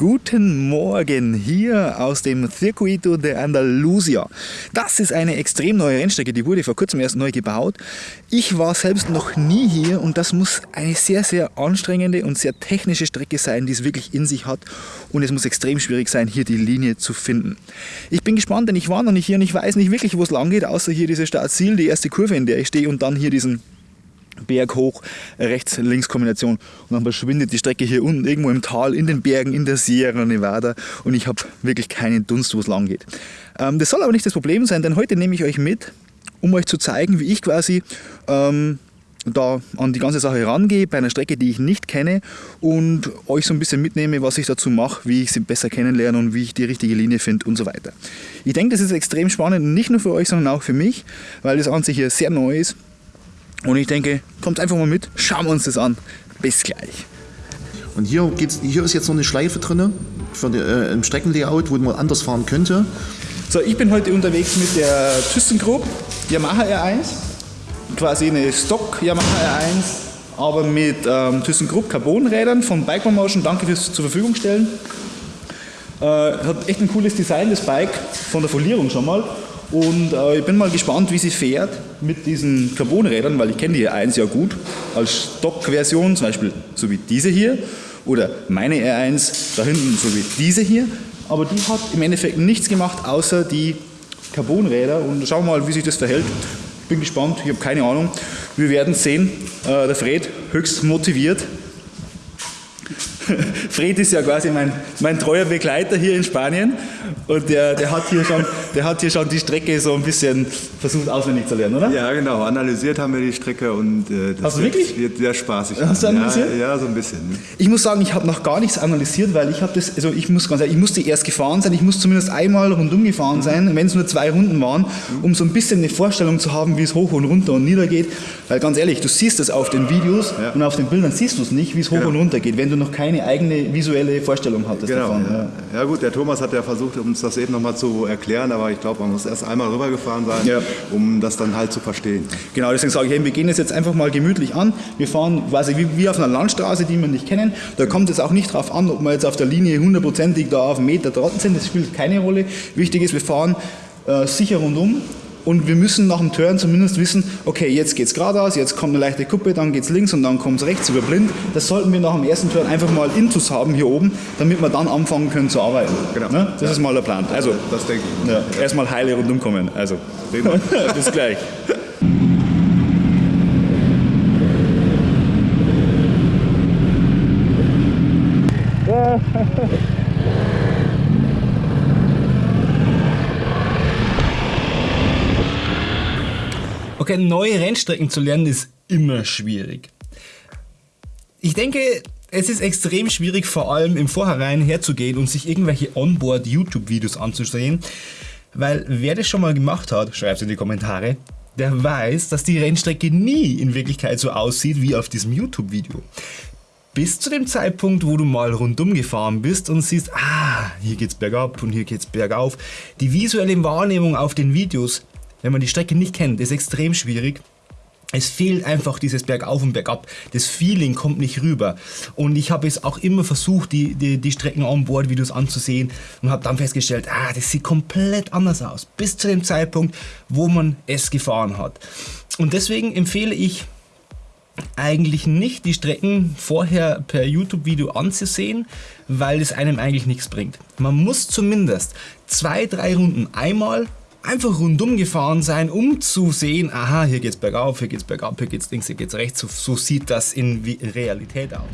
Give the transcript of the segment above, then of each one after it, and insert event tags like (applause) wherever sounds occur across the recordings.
Guten Morgen hier aus dem Circuito de Andalusia. Das ist eine extrem neue Rennstrecke, die wurde vor kurzem erst neu gebaut. Ich war selbst noch nie hier und das muss eine sehr, sehr anstrengende und sehr technische Strecke sein, die es wirklich in sich hat und es muss extrem schwierig sein, hier die Linie zu finden. Ich bin gespannt, denn ich war noch nicht hier und ich weiß nicht wirklich, wo es lang geht, außer hier diese Startziel, die erste Kurve, in der ich stehe und dann hier diesen Berg hoch, Rechts-Links-Kombination und dann verschwindet die Strecke hier unten irgendwo im Tal, in den Bergen, in der Sierra Nevada und ich habe wirklich keinen Dunst, wo es lang geht. Ähm, das soll aber nicht das Problem sein, denn heute nehme ich euch mit, um euch zu zeigen, wie ich quasi ähm, da an die ganze Sache herangehe, bei einer Strecke, die ich nicht kenne und euch so ein bisschen mitnehme, was ich dazu mache, wie ich sie besser kennenlerne und wie ich die richtige Linie finde und so weiter. Ich denke, das ist extrem spannend, nicht nur für euch, sondern auch für mich, weil das an sich hier sehr neu ist und ich denke, kommt einfach mal mit, schauen wir uns das an. Bis gleich. Und hier, geht's, hier ist jetzt noch eine Schleife drin für die, äh, im Streckenlayout, wo man anders fahren könnte. So, ich bin heute unterwegs mit der ThyssenKrupp Yamaha R1. Quasi eine Stock Yamaha R1, aber mit ähm, ThyssenKrupp Carbonrädern von Bike Motion. Danke fürs zur Verfügung stellen. Äh, hat echt ein cooles Design, das Bike, von der Folierung schon mal. Und äh, ich bin mal gespannt, wie sie fährt mit diesen Carbonrädern, weil ich kenne die R1 ja gut als Stockversion, zum Beispiel so wie diese hier oder meine R1 da hinten so wie diese hier. Aber die hat im Endeffekt nichts gemacht, außer die Carbonräder und schauen wir mal, wie sich das verhält. Bin gespannt, ich habe keine Ahnung. Wir werden sehen. Äh, der Fred höchst motiviert (laughs) Fred ist ja quasi mein, mein treuer Begleiter hier in Spanien und der, der, hat hier schon, der hat hier schon die Strecke so ein bisschen versucht auswendig zu lernen, oder? Ja, genau. Analysiert haben wir die Strecke und äh, das wirklich? wird sehr spaßig. Hast du analysiert? Ja, ja so ein bisschen. Ich muss sagen, ich habe noch gar nichts analysiert, weil ich habe das, also ich muss ganz ehrlich, ich musste erst gefahren sein, ich muss zumindest einmal rundum gefahren sein, wenn es nur zwei Runden waren, um so ein bisschen eine Vorstellung zu haben, wie es hoch und runter und nieder geht. Weil ganz ehrlich, du siehst es auf den Videos ja. und auf den Bildern siehst du es nicht, wie es hoch genau. und runter geht, wenn du noch keine eigene visuelle Vorstellung hattest genau, davon. Ja. ja. gut, der Thomas hat ja versucht, uns das eben nochmal zu erklären, aber ich glaube, man muss erst einmal rübergefahren sein, ja. um das dann halt zu verstehen. Genau, deswegen sage ich, wir gehen es jetzt einfach mal gemütlich an. Wir fahren quasi wie, wie auf einer Landstraße, die wir nicht kennen. Da kommt es auch nicht darauf an, ob wir jetzt auf der Linie hundertprozentig da auf einen Meter dran sind. Das spielt keine Rolle. Wichtig ist, wir fahren äh, sicher rundum und wir müssen nach dem Turn zumindest wissen, okay, jetzt geht es geradeaus, jetzt kommt eine leichte Kuppe, dann geht es links und dann kommt es rechts über blind. Das sollten wir nach dem ersten Turn einfach mal Intus haben hier oben, damit wir dann anfangen können zu arbeiten. Genau. Ne? Das ja. ist mal der Plan. Also, das denke ich. Ja, erstmal heile rundum kommen. Also, (laughs) bis gleich. (laughs) Okay, neue Rennstrecken zu lernen ist immer schwierig. Ich denke, es ist extrem schwierig, vor allem im Vorhinein herzugehen und sich irgendwelche Onboard-YouTube-Videos anzusehen, weil wer das schon mal gemacht hat, schreibt es in die Kommentare, der weiß, dass die Rennstrecke nie in Wirklichkeit so aussieht wie auf diesem YouTube-Video. Bis zu dem Zeitpunkt, wo du mal rundum gefahren bist und siehst, ah, hier geht's bergab und hier geht's bergauf. Die visuelle Wahrnehmung auf den Videos wenn man die Strecke nicht kennt, ist extrem schwierig. Es fehlt einfach dieses Bergauf und Bergab. Das Feeling kommt nicht rüber. Und ich habe es auch immer versucht, die, die, die Strecken on board Videos anzusehen und habe dann festgestellt, ah, das sieht komplett anders aus. Bis zu dem Zeitpunkt, wo man es gefahren hat. Und deswegen empfehle ich eigentlich nicht, die Strecken vorher per YouTube-Video anzusehen, weil es einem eigentlich nichts bringt. Man muss zumindest zwei, drei Runden einmal einfach rundum gefahren sein, um zu sehen, aha, hier geht's bergauf, hier geht's bergab, hier geht's links, hier geht's rechts. So, so sieht das in Realität aus.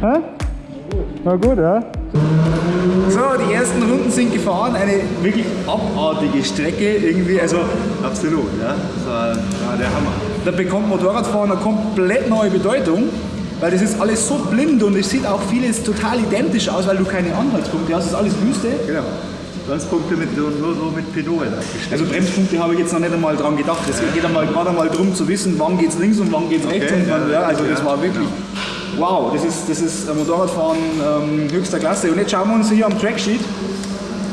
Hä? Na gut, ja? So, die ersten Runden sind gefahren, eine wirklich abartige Strecke irgendwie, also Absolut, ja. Das war, war der Hammer. Da bekommt Motorradfahren eine komplett neue Bedeutung, weil das ist alles so blind und es sieht auch vieles total identisch aus, weil du keine Anhaltspunkte hast, es ist alles Wüste. Genau. Bremspunkte mit, nur, nur so mit Pedalen. Also Bremspunkte habe ich jetzt noch nicht einmal dran gedacht. Es geht einmal gerade einmal darum zu wissen, wann geht's links und wann geht's rechts. Okay, und wann, ja, ja, also das ja, war wirklich wow. Das ist, das ist ein Motorradfahren ähm, höchster Klasse. Und jetzt schauen wir uns hier am Tracksheet.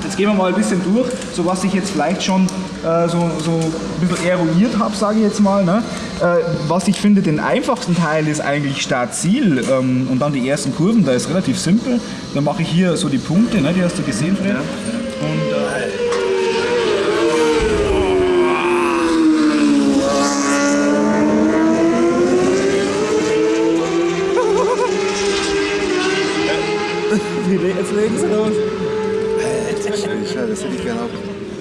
Jetzt gehen wir mal ein bisschen durch, so was ich jetzt vielleicht schon äh, so, so ein bisschen eruiert habe, sage ich jetzt mal. Ne? Äh, was ich finde, den einfachsten Teil ist eigentlich Start-Ziel ähm, und dann die ersten Kurven, da ist relativ simpel. Dann mache ich hier so die Punkte, ne? die hast du gesehen, Fred. Und, äh, Jetzt legen sie los. Ja, das hätte ich gerne auch.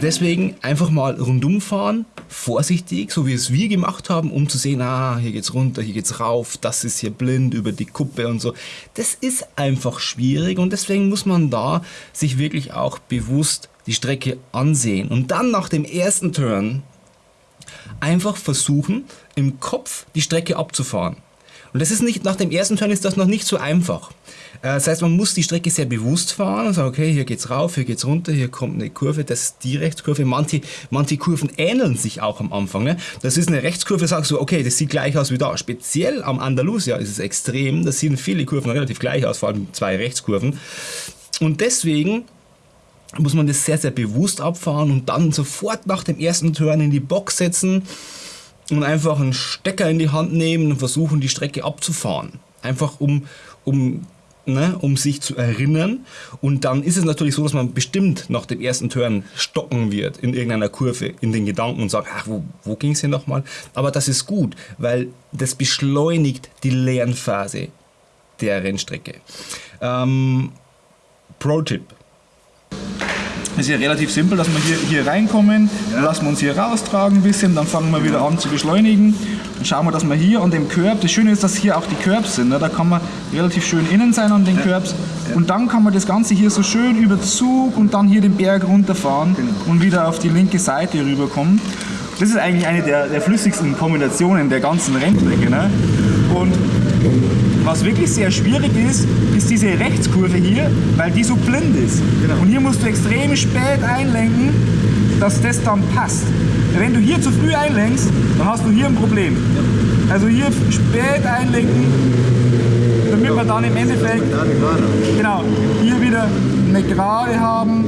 Deswegen einfach mal rundum fahren, vorsichtig, so wie es wir gemacht haben, um zu sehen, ah, hier geht's runter, hier geht's rauf, das ist hier blind über die Kuppe und so. Das ist einfach schwierig und deswegen muss man da sich wirklich auch bewusst die Strecke ansehen und dann nach dem ersten Turn einfach versuchen, im Kopf die Strecke abzufahren. Und das ist nicht, nach dem ersten Turn ist das noch nicht so einfach. Äh, Das heißt, man muss die Strecke sehr bewusst fahren und sagen, okay, hier geht's rauf, hier geht's runter, hier kommt eine Kurve, das ist die Rechtskurve. Manche, manche Kurven ähneln sich auch am Anfang. Ne? Das ist eine Rechtskurve, sagst du, okay, das sieht gleich aus wie da. Speziell am Andalusia ist es extrem, da sehen viele Kurven relativ gleich aus, vor allem zwei Rechtskurven. Und deswegen muss man das sehr, sehr bewusst abfahren und dann sofort nach dem ersten Turn in die Box setzen und einfach einen Stecker in die Hand nehmen und versuchen, die Strecke abzufahren. Einfach um, um, ne, um sich zu erinnern. Und dann ist es natürlich so, dass man bestimmt nach dem ersten Turn stocken wird in irgendeiner Kurve in den Gedanken und sagt, ach, wo, wo ging es hier nochmal? Aber das ist gut, weil das beschleunigt die Lernphase der Rennstrecke. Ähm, Pro-Tipp. Es ist ja relativ simpel, dass wir hier, hier reinkommen, dann lassen wir uns hier raustragen ein bisschen, dann fangen wir wieder an zu beschleunigen. Dann schauen wir, dass wir hier an dem Curb, das Schöne ist, dass hier auch die Curbs sind, ne? da kann man relativ schön innen sein an den Curbs. Und dann kann man das Ganze hier so schön über Zug und dann hier den Berg runterfahren und wieder auf die linke Seite rüberkommen. Das ist eigentlich eine der, der flüssigsten Kombinationen der ganzen Rennstrecke. Ne? Und was wirklich sehr schwierig ist, ist diese Rechtskurve hier, weil die so blind ist. Und hier musst du extrem spät einlenken, dass das dann passt. Wenn du hier zu früh einlenkst, dann hast du hier ein Problem. Also hier spät einlenken, damit wir dann im Endeffekt genau, hier wieder eine Gerade haben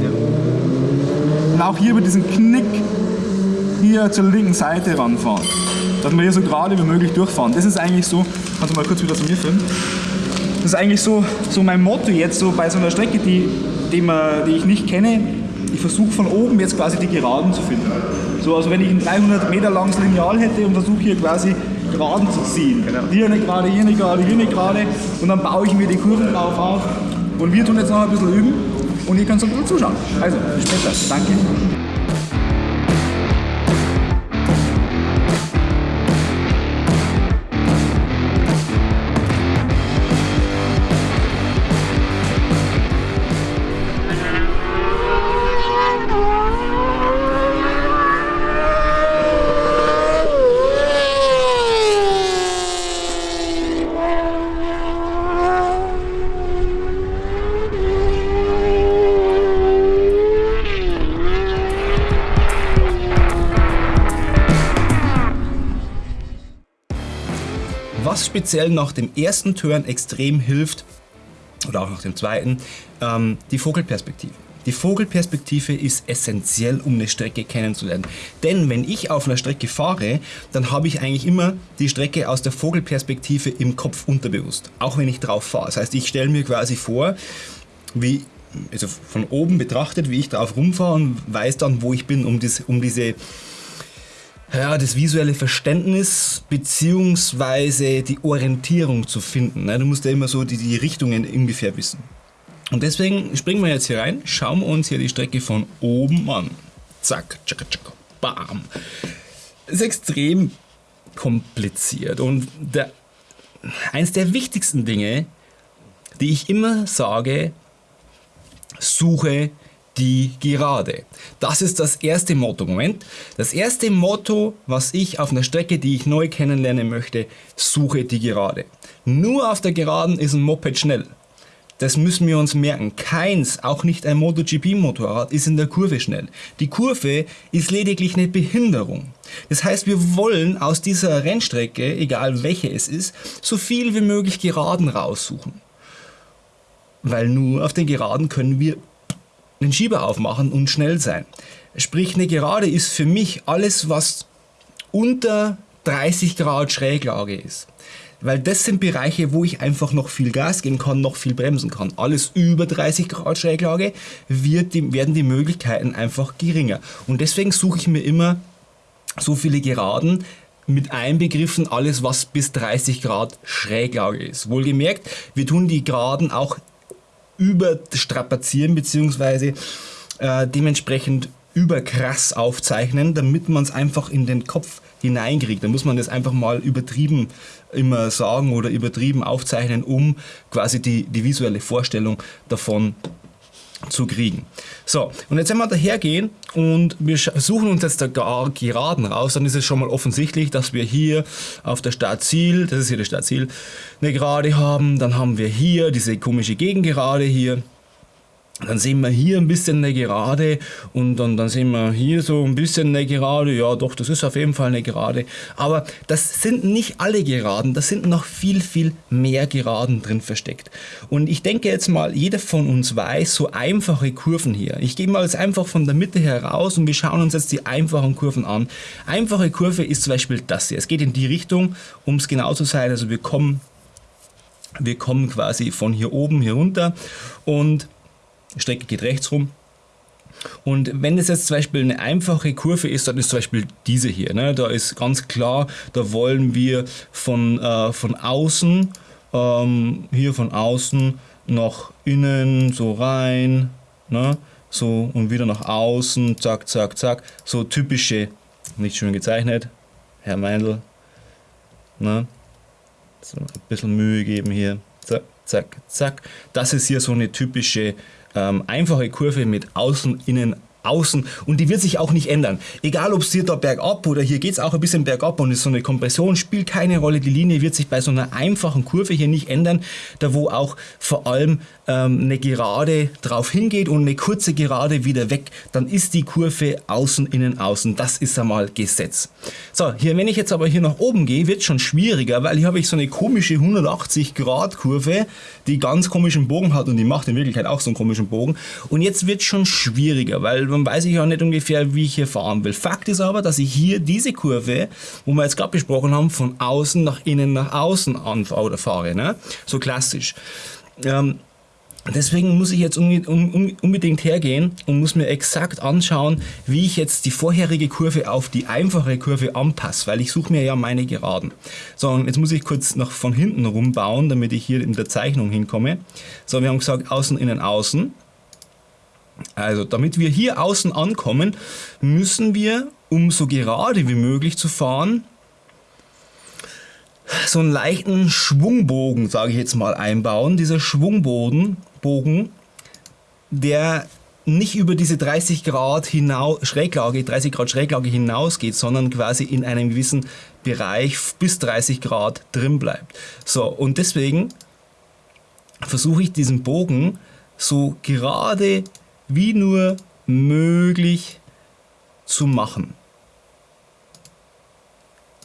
und auch hier über diesen Knick hier zur linken Seite ranfahren. Dass wir hier so gerade wie möglich durchfahren. Das ist eigentlich so, kannst du mal kurz wieder zu mir filmen? Das ist eigentlich so, so mein Motto jetzt so bei so einer Strecke, die, die, man, die ich nicht kenne. Ich versuche von oben jetzt quasi die Geraden zu finden. So, also wenn ich ein 300 Meter langes Lineal hätte und versuche hier quasi Geraden zu ziehen. Hier eine Gerade, hier eine Gerade, hier eine Gerade und dann baue ich mir die Kurven drauf auf. Und wir tun jetzt noch ein bisschen üben und ihr könnt so ein bisschen zuschauen. Also, bis später. Danke. Speziell nach dem ersten Turn extrem hilft, oder auch nach dem zweiten, ähm, die Vogelperspektive. Die Vogelperspektive ist essentiell, um eine Strecke kennenzulernen. Denn wenn ich auf einer Strecke fahre, dann habe ich eigentlich immer die Strecke aus der Vogelperspektive im Kopf unterbewusst. Auch wenn ich drauf fahre. Das heißt, ich stelle mir quasi vor, wie, also von oben betrachtet, wie ich drauf rumfahre und weiß dann, wo ich bin, um, dies, um diese ja, das visuelle Verständnis beziehungsweise die Orientierung zu finden. ne? Du musst ja immer so die, die Richtungen ungefähr wissen. Und deswegen springen wir jetzt hier rein, schauen wir uns hier die Strecke von oben an. Zack, tschakka, tschakka, bam. ist extrem kompliziert und der, eins der wichtigsten Dinge die ich immer sage, suche die Gerade. Das ist das erste Motto. Moment. Das erste Motto, was ich auf einer Strecke, die ich neu kennenlernen möchte, suche die Gerade. Nur auf der Geraden ist ein Moped schnell. Das müssen wir uns merken. Keins, auch nicht ein MotoGP-Motorrad, ist in der Kurve schnell. Die Kurve ist lediglich eine Behinderung. Das heißt, wir wollen aus dieser Rennstrecke, egal welche es ist, so viel wie möglich Geraden raussuchen. Weil nur auf den Geraden können wir den Schieber aufmachen und schnell sein. Sprich, eine Gerade ist für mich alles, was unter 30 Grad Schräglage ist. Weil das sind Bereiche, wo ich einfach noch viel Gas geben kann, noch viel bremsen kann. Alles über 30 Grad Schräglage wird die, werden die Möglichkeiten einfach geringer. Und deswegen suche ich mir immer so viele Geraden, mit einbegriffen alles, was bis 30 Grad Schräglage ist. Wohlgemerkt, wir tun die Geraden auch überstrapazieren bzw. Äh, dementsprechend überkrass aufzeichnen, damit man es einfach in den Kopf hineinkriegt. Da muss man das einfach mal übertrieben immer sagen oder übertrieben aufzeichnen, um quasi die, die visuelle Vorstellung davon zu kriegen. So, und jetzt wenn wir dahergehen und wir suchen uns jetzt da Geraden raus, dann ist es schon mal offensichtlich, dass wir hier auf der Startziel, das ist hier der Startziel, eine Gerade haben. Dann haben wir hier diese komische Gegengerade hier. Dann sehen wir hier ein bisschen eine Gerade und dann, dann sehen wir hier so ein bisschen eine Gerade. Ja, doch, das ist auf jeden Fall eine Gerade. Aber das sind nicht alle Geraden, das sind noch viel, viel mehr Geraden drin versteckt. Und ich denke jetzt mal, jeder von uns weiß so einfache Kurven hier. Ich gehe mal jetzt einfach von der Mitte heraus und wir schauen uns jetzt die einfachen Kurven an. Einfache Kurve ist zum Beispiel das hier. Es geht in die Richtung, um es genau zu sein. Also wir kommen, wir kommen quasi von hier oben hier runter und Strecke geht rechts rum. Und wenn es jetzt zum Beispiel eine einfache Kurve ist, dann ist zum Beispiel diese hier. Ne? Da ist ganz klar, da wollen wir von, äh, von außen, ähm, hier von außen nach innen, so rein, ne? so und wieder nach außen, zack, zack, zack. So typische, nicht schön gezeichnet, Herr Meindl. Ne? So ein bisschen Mühe geben hier, zack, zack, zack. Das ist hier so eine typische ähm, einfache Kurve mit Außen, Innen, Außen und die wird sich auch nicht ändern. Egal ob es hier da bergab oder hier geht es auch ein bisschen bergab und ist so eine Kompression, spielt keine Rolle. Die Linie wird sich bei so einer einfachen Kurve hier nicht ändern, da wo auch vor allem ähm, eine Gerade drauf hingeht und eine kurze Gerade wieder weg, dann ist die Kurve außen, innen, außen. Das ist einmal Gesetz. So, hier, wenn ich jetzt aber hier nach oben gehe, wird es schon schwieriger, weil hier habe ich so eine komische 180 Grad Kurve, die ganz komischen Bogen hat und die macht in Wirklichkeit auch so einen komischen Bogen. Und jetzt wird es schon schwieriger, weil dann weiß ich auch nicht ungefähr, wie ich hier fahren will. Fakt ist aber, dass ich hier diese Kurve, wo wir jetzt gerade besprochen haben, von außen nach innen nach außen anfahre fahre. Ne? So klassisch. Ähm, Deswegen muss ich jetzt unbedingt hergehen und muss mir exakt anschauen, wie ich jetzt die vorherige Kurve auf die einfache Kurve anpasse, weil ich suche mir ja meine Geraden. So, und jetzt muss ich kurz noch von hinten rumbauen, damit ich hier in der Zeichnung hinkomme. So, wir haben gesagt, außen, innen, außen. Also damit wir hier außen ankommen, müssen wir, um so gerade wie möglich zu fahren, so einen leichten Schwungbogen, sage ich jetzt mal, einbauen. Dieser Schwungbogen, Bogen, der nicht über diese 30 Grad hinaus, Schräglage, 30 Grad Schräglage hinausgeht, sondern quasi in einem gewissen Bereich bis 30 Grad drin bleibt. So, und deswegen versuche ich diesen Bogen so gerade wie nur möglich zu machen.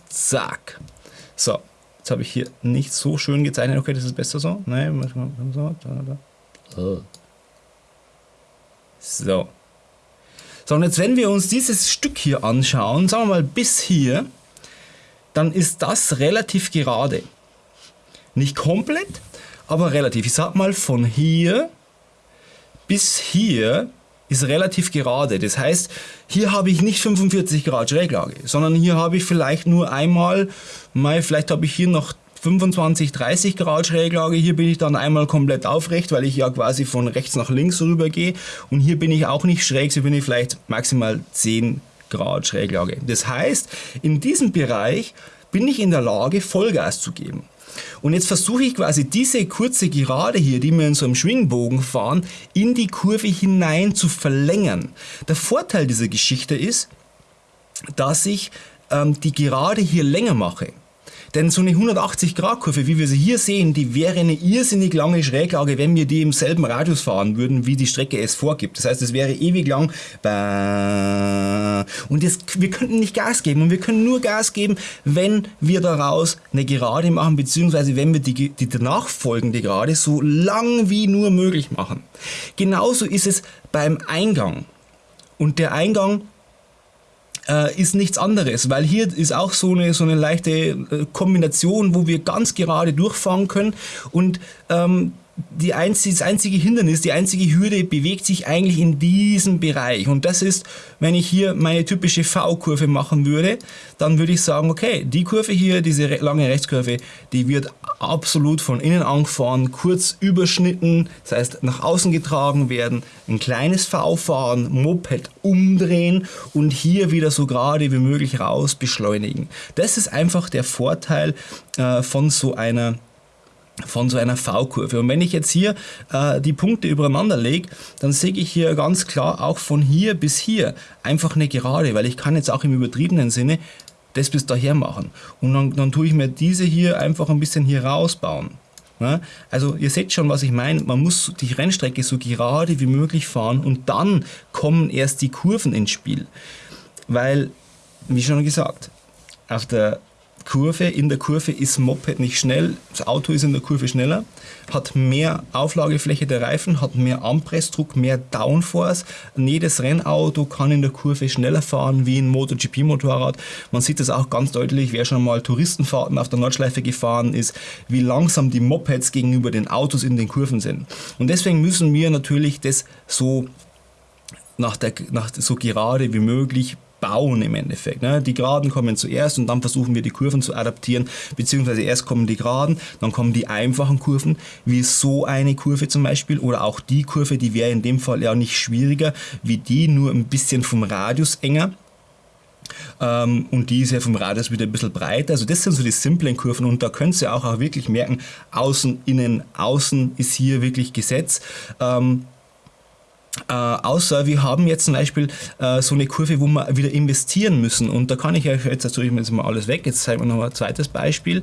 Zack. So, jetzt habe ich hier nicht so schön gezeichnet. Okay, das ist besser so. Nein, so. So. So, und jetzt wenn wir uns dieses Stück hier anschauen, sagen wir mal bis hier, dann ist das relativ gerade. Nicht komplett, aber relativ. Ich sag mal von hier bis hier ist relativ gerade. Das heißt, hier habe ich nicht 45 Grad Schräglage, sondern hier habe ich vielleicht nur einmal, mal, vielleicht habe ich hier noch 25, 30 Grad Schräglage. Hier bin ich dann einmal komplett aufrecht, weil ich ja quasi von rechts nach links rüber gehe. Und hier bin ich auch nicht schräg, so bin ich vielleicht maximal 10 Grad Schräglage. Das heißt, in diesem Bereich bin ich in der Lage, Vollgas zu geben. Und jetzt versuche ich quasi diese kurze Gerade hier, die wir in so einem Schwingbogen fahren, in die Kurve hinein zu verlängern. Der Vorteil dieser Geschichte ist, dass ich ähm, die Gerade hier länger mache. Denn so eine 180-Grad-Kurve, wie wir sie hier sehen, die wäre eine irrsinnig lange Schräglage, wenn wir die im selben Radius fahren würden, wie die Strecke es vorgibt. Das heißt, es wäre ewig lang. Und das, wir könnten nicht Gas geben. Und wir können nur Gas geben, wenn wir daraus eine Gerade machen, beziehungsweise wenn wir die, die nachfolgende Gerade so lang wie nur möglich machen. Genauso ist es beim Eingang. Und der Eingang äh, ist nichts anderes, weil hier ist auch so eine, so eine leichte äh, Kombination, wo wir ganz gerade durchfahren können. Und ähm, die einzige, das einzige Hindernis, die einzige Hürde bewegt sich eigentlich in diesem Bereich. Und das ist, wenn ich hier meine typische V-Kurve machen würde, dann würde ich sagen, okay, die Kurve hier, diese lange Rechtskurve, die wird absolut von innen angefahren, kurz überschnitten, das heißt nach außen getragen werden, ein kleines V fahren, Moped umdrehen und hier wieder so gerade wie möglich raus beschleunigen. Das ist einfach der Vorteil äh, von so einer von so einer V-Kurve. Und wenn ich jetzt hier äh, die Punkte übereinander lege, dann sehe ich hier ganz klar auch von hier bis hier einfach eine Gerade, weil ich kann jetzt auch im übertriebenen Sinne das bis daher machen. Und dann, dann tue ich mir diese hier einfach ein bisschen hier rausbauen. Ja, also ihr seht schon, was ich meine. Man muss die Rennstrecke so gerade wie möglich fahren und dann kommen erst die Kurven ins Spiel. Weil, wie schon gesagt, auf der Kurve. In der Kurve ist Moped nicht schnell, das Auto ist in der Kurve schneller, hat mehr Auflagefläche der Reifen, hat mehr Anpressdruck, mehr Downforce. Jedes Rennauto kann in der Kurve schneller fahren wie ein MotoGP-Motorrad. Man sieht das auch ganz deutlich, wer schon mal Touristenfahrten auf der Nordschleife gefahren ist, wie langsam die Mopeds gegenüber den Autos in den Kurven sind. Und deswegen müssen wir natürlich das so nach, der, nach so gerade wie möglich bauen im Endeffekt. Ne? Die Geraden kommen zuerst und dann versuchen wir die Kurven zu adaptieren, beziehungsweise erst kommen die Geraden, dann kommen die einfachen Kurven, wie so eine Kurve zum Beispiel oder auch die Kurve, die wäre in dem Fall ja nicht schwieriger, wie die, nur ein bisschen vom Radius enger. Ähm, und die ist ja vom Radius wieder ein bisschen breiter. Also das sind so die simplen Kurven und da könnt ihr auch, auch wirklich merken, außen, innen, außen ist hier wirklich Gesetz. Ähm, äh, außer wir haben jetzt zum Beispiel äh, so eine Kurve, wo wir wieder investieren müssen. Und da kann ich euch jetzt, also ich jetzt mal alles weg, jetzt zeigen wir noch ein zweites Beispiel.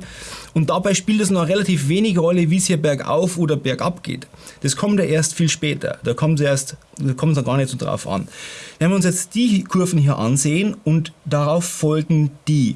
Und dabei spielt es noch relativ wenig Rolle, wie es hier bergauf oder bergab geht. Das kommt ja erst viel später. Da kommt es erst, da kommt es gar nicht so drauf an. Wenn wir uns jetzt die Kurven hier ansehen und darauf folgen die.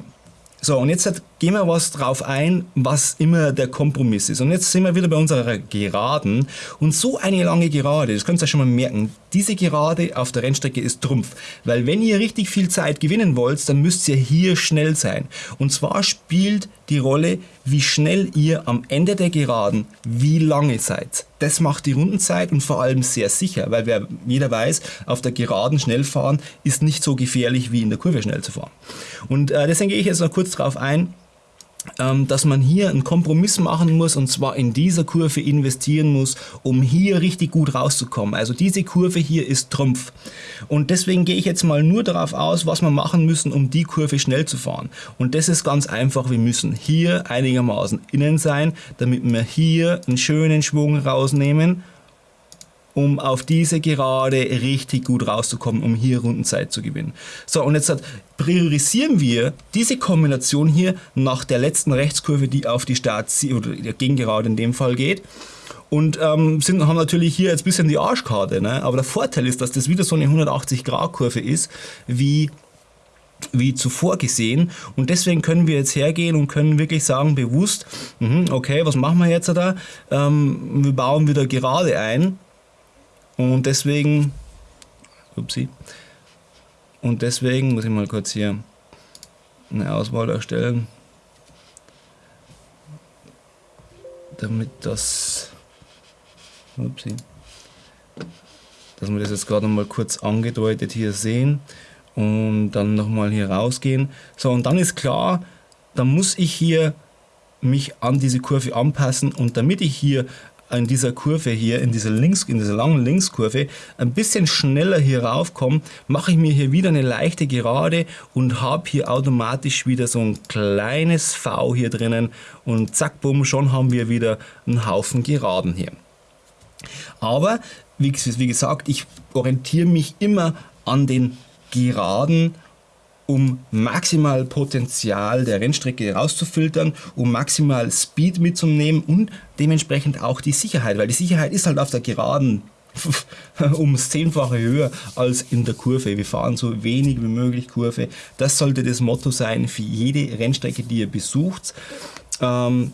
So, und jetzt gehen wir was drauf ein, was immer der Kompromiss ist. Und jetzt sind wir wieder bei unserer Geraden. Und so eine lange Gerade, das könnt ihr schon mal merken, diese Gerade auf der Rennstrecke ist Trumpf. Weil wenn ihr richtig viel Zeit gewinnen wollt, dann müsst ihr hier schnell sein. Und zwar spielt die Rolle, wie schnell ihr am Ende der Geraden, wie lange seid. Das macht die Rundenzeit und vor allem sehr sicher, weil wer, jeder weiß, auf der Geraden schnell fahren ist nicht so gefährlich wie in der Kurve schnell zu fahren. Und äh, deswegen gehe ich jetzt noch kurz darauf ein, dass man hier einen Kompromiss machen muss und zwar in dieser Kurve investieren muss, um hier richtig gut rauszukommen. Also diese Kurve hier ist Trumpf. Und deswegen gehe ich jetzt mal nur darauf aus, was wir machen müssen, um die Kurve schnell zu fahren. Und das ist ganz einfach, wir müssen hier einigermaßen innen sein, damit wir hier einen schönen Schwung rausnehmen um auf diese Gerade richtig gut rauszukommen, um hier Rundenzeit zu gewinnen. So, und jetzt priorisieren wir diese Kombination hier nach der letzten Rechtskurve, die auf die Start- oder der Gegengerade in dem Fall geht. Und ähm, sind, haben natürlich hier jetzt ein bisschen die Arschkarte. Ne? Aber der Vorteil ist, dass das wieder so eine 180-Grad-Kurve ist, wie wie zuvor gesehen und deswegen können wir jetzt hergehen und können wirklich sagen bewusst, mhm, okay, was machen wir jetzt da? Ähm, wir bauen wieder gerade ein und deswegen, upsie, und deswegen muss ich mal kurz hier eine Auswahl erstellen, damit das, upsie, dass wir das jetzt gerade mal kurz angedeutet hier sehen und dann nochmal hier rausgehen. So, und dann ist klar, dann muss ich hier mich an diese Kurve anpassen und damit ich hier in dieser Kurve hier, in dieser, Links, in dieser langen Linkskurve, ein bisschen schneller hier raufkomme, mache ich mir hier wieder eine leichte Gerade und habe hier automatisch wieder so ein kleines V hier drinnen und zack, bumm, schon haben wir wieder einen Haufen Geraden hier. Aber, wie, wie gesagt, ich orientiere mich immer an den Geraden um maximal Potenzial der Rennstrecke rauszufiltern, um maximal Speed mitzunehmen und dementsprechend auch die Sicherheit, weil die Sicherheit ist halt auf der Geraden (laughs) ums Zehnfache höher als in der Kurve. Wir fahren so wenig wie möglich Kurve. Das sollte das Motto sein für jede Rennstrecke, die ihr besucht. Ähm,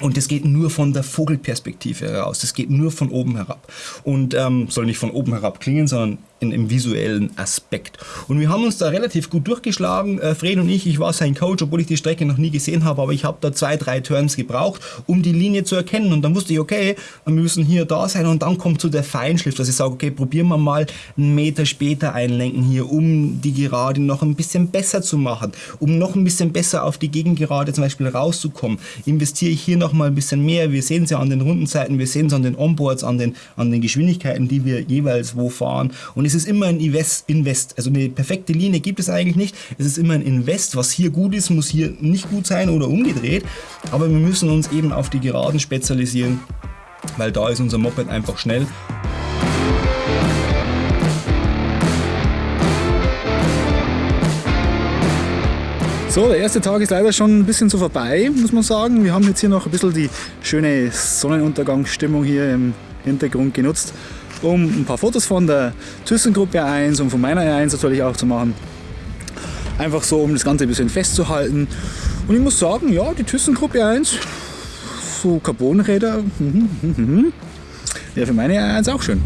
und das geht nur von der Vogelperspektive heraus. Das geht nur von oben herab. Und ähm, soll nicht von oben herab klingen, sondern in, im visuellen Aspekt. Und wir haben uns da relativ gut durchgeschlagen. Äh, Fred und ich, ich war sein Coach, obwohl ich die Strecke noch nie gesehen habe, aber ich habe da zwei, drei Turns gebraucht, um die Linie zu erkennen. Und dann wusste ich, okay, wir müssen hier da sein. Und dann kommt so der Feinschliff, dass ich sage, okay, probieren wir mal einen Meter später einlenken hier, um die Gerade noch ein bisschen besser zu machen, um noch ein bisschen besser auf die Gegengerade zum Beispiel rauszukommen. Investiere ich hier noch mal ein bisschen mehr. Wir sehen es ja an den Rundenzeiten, wir sehen es an den Onboards, an den, an den Geschwindigkeiten, die wir jeweils wo fahren. Und es ist immer ein Invest. Also eine perfekte Linie gibt es eigentlich nicht. Es ist immer ein Invest. Was hier gut ist, muss hier nicht gut sein oder umgedreht. Aber wir müssen uns eben auf die Geraden spezialisieren, weil da ist unser Moped einfach schnell. So, der erste Tag ist leider schon ein bisschen so vorbei, muss man sagen. Wir haben jetzt hier noch ein bisschen die schöne Sonnenuntergangsstimmung hier im Hintergrund genutzt, um ein paar Fotos von der ThyssenGruppe 1 und von meiner 1 natürlich auch zu machen. Einfach so, um das Ganze ein bisschen festzuhalten. Und ich muss sagen, ja, die ThyssenGruppe 1, so Carbonräder, mhm, mhm, mhm. Ja, für meine eins auch schön.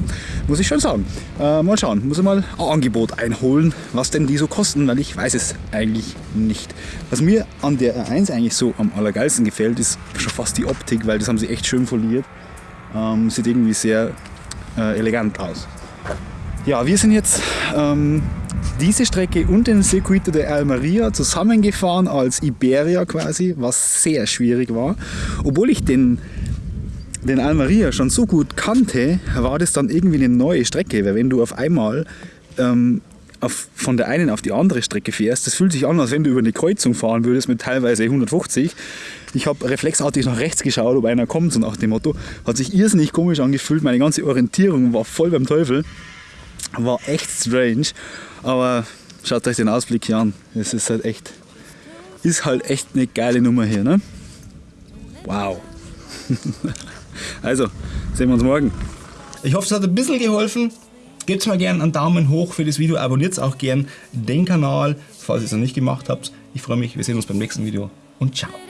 Muss ich schon sagen. Äh, mal schauen, muss ich mal ein Angebot einholen, was denn die so kosten, weil ich weiß es eigentlich nicht. Was mir an der R1 eigentlich so am allergeilsten gefällt, ist schon fast die Optik, weil das haben sie echt schön foliert. Ähm, sieht irgendwie sehr äh, elegant aus. Ja, wir sind jetzt ähm, diese Strecke und den Circuito de Almeria zusammengefahren als Iberia quasi, was sehr schwierig war. Obwohl ich den den Almeria schon so gut kannte, war das dann irgendwie eine neue Strecke, weil wenn du auf einmal ähm, auf, von der einen auf die andere Strecke fährst, das fühlt sich an, als wenn du über eine Kreuzung fahren würdest mit teilweise 150. Ich habe reflexartig nach rechts geschaut, ob einer kommt, so nach dem Motto. Hat sich irrsinnig komisch angefühlt, meine ganze Orientierung war voll beim Teufel. War echt strange, aber schaut euch den Ausblick hier an. Es ist halt echt, ist halt echt eine geile Nummer hier, ne? Wow. (laughs) Also, sehen wir uns morgen. Ich hoffe, es hat ein bisschen geholfen. Gebt mal gerne einen Daumen hoch für das Video, abonniert auch gerne den Kanal, falls ihr es noch nicht gemacht habt. Ich freue mich, wir sehen uns beim nächsten Video und ciao.